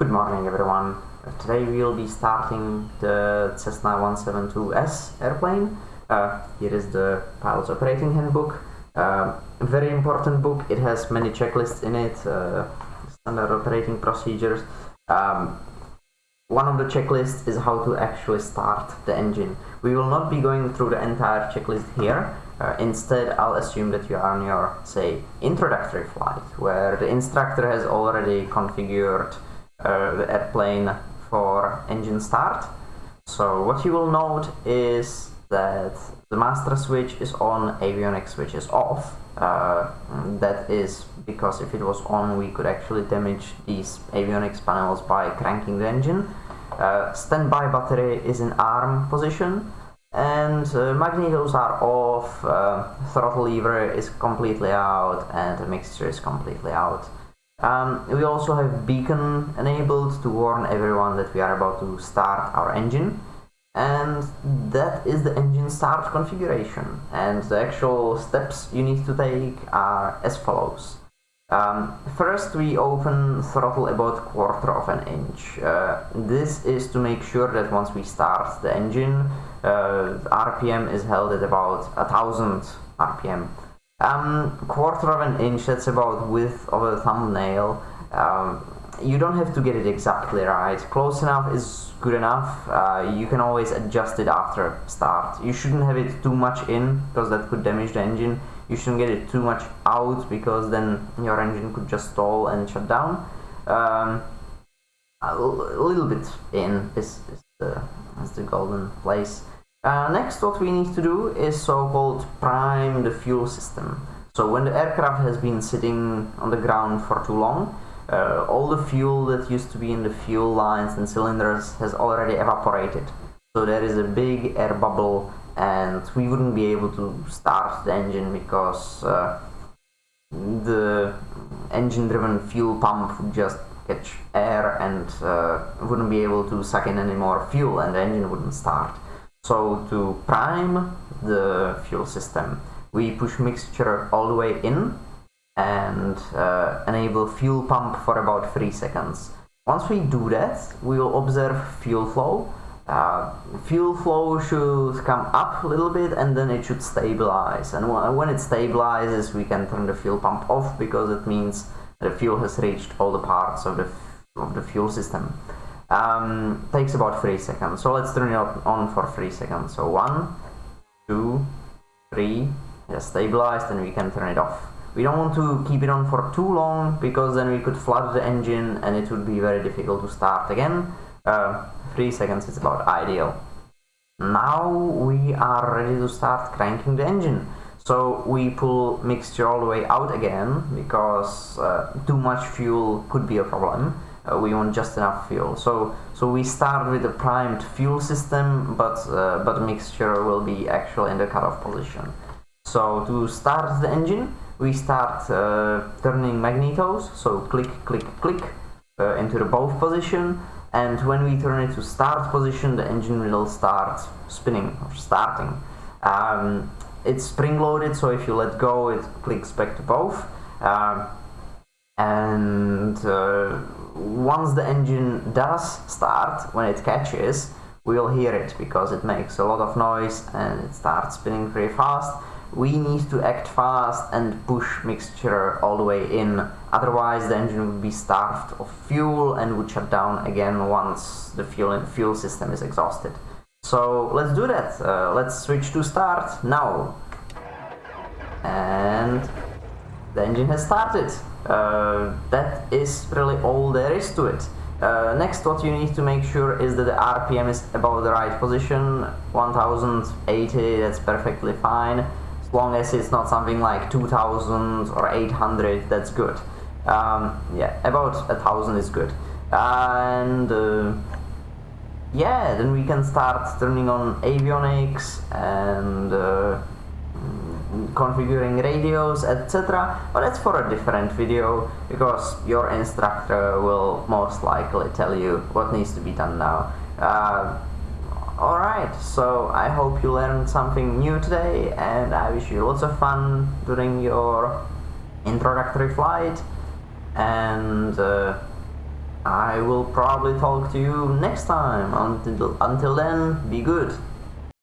Good morning everyone. Today we will be starting the Cessna 172S airplane. Uh, here is the pilot's operating handbook. Uh, very important book. It has many checklists in it, uh, standard operating procedures. Um, one of the checklists is how to actually start the engine. We will not be going through the entire checklist here. Uh, instead, I'll assume that you are on your, say, introductory flight, where the instructor has already configured uh, the airplane for engine start. So what you will note is that the master switch is on, avionics switch is off. Uh, that is because if it was on we could actually damage these avionics panels by cranking the engine. Uh, standby battery is in arm position and uh, magnetos are off, uh, throttle lever is completely out and the mixture is completely out. Um, we also have beacon enabled to warn everyone that we are about to start our engine and that is the engine start configuration and the actual steps you need to take are as follows. Um, first we open throttle about quarter of an inch. Uh, this is to make sure that once we start the engine uh, RPM is held at about a thousand RPM. Um, quarter of an inch, that's about width of a thumbnail. Um, you don't have to get it exactly right. Close enough is good enough. Uh, you can always adjust it after start. You shouldn't have it too much in because that could damage the engine. You shouldn't get it too much out because then your engine could just stall and shut down. Um, a little bit in is, is, the, is the golden place. Uh, next what we need to do is so-called prime the fuel system. So when the aircraft has been sitting on the ground for too long, uh, all the fuel that used to be in the fuel lines and cylinders has already evaporated. So there is a big air bubble and we wouldn't be able to start the engine because uh, the engine driven fuel pump would just catch air and uh, wouldn't be able to suck in any more fuel and the engine wouldn't start. So to prime the fuel system, we push mixture all the way in and uh, enable fuel pump for about 3 seconds. Once we do that, we will observe fuel flow. Uh, fuel flow should come up a little bit and then it should stabilize. And when it stabilizes, we can turn the fuel pump off because it means the fuel has reached all the parts of the, of the fuel system um, takes about 3 seconds. So let's turn it on for 3 seconds. So 1, 2, 3, just stabilized and we can turn it off. We don't want to keep it on for too long because then we could flood the engine and it would be very difficult to start again. Uh, 3 seconds is about ideal. Now we are ready to start cranking the engine. So we pull mixture all the way out again because uh, too much fuel could be a problem uh, we want just enough fuel. So so we start with a primed fuel system, but uh, but mixture will be actually in the cutoff position. So to start the engine, we start uh, turning magnetos. So click, click, click uh, into the both position, and when we turn it to start position, the engine will start spinning or starting. Um, it's spring loaded, so if you let go, it clicks back to both. And uh, once the engine does start, when it catches, we'll hear it because it makes a lot of noise and it starts spinning very fast. We need to act fast and push mixture all the way in, otherwise the engine would be starved of fuel and would shut down again once the fuel, fuel system is exhausted. So let's do that. Uh, let's switch to start now. And the engine has started. Uh, that is really all there is to it. Uh, next what you need to make sure is that the RPM is above the right position, 1080 that's perfectly fine, as long as it's not something like 2000 or 800 that's good. Um, yeah, about 1000 is good. And uh, yeah, then we can start turning on avionics and configuring radios etc but that's for a different video because your instructor will most likely tell you what needs to be done now uh, alright so I hope you learned something new today and I wish you lots of fun during your introductory flight and uh, I will probably talk to you next time. Until, until then, be good.